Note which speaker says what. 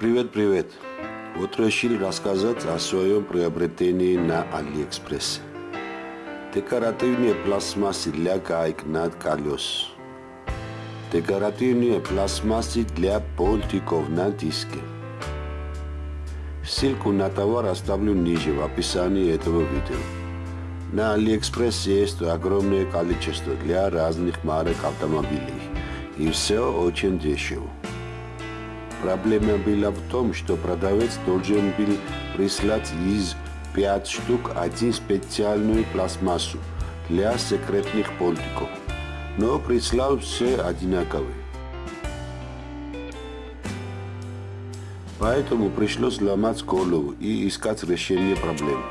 Speaker 1: Привет, привет. Вот решил рассказать о своем приобретении на Алиэкспрессе. Декоративные пластмассы для гаек на колес. Декоративные пластмассы для понтиков на диске. Ссылку на товар оставлю ниже в описании этого видео. На Алиэкспрессе есть огромное количество для разных марок автомобилей. И все очень дешево. Проблема была в том, что продавец должен был прислать из 5 штук один специальную пластмассу для секретных понтиков, но прислал все одинаковые. Поэтому пришлось ломать голову и искать решение проблемы.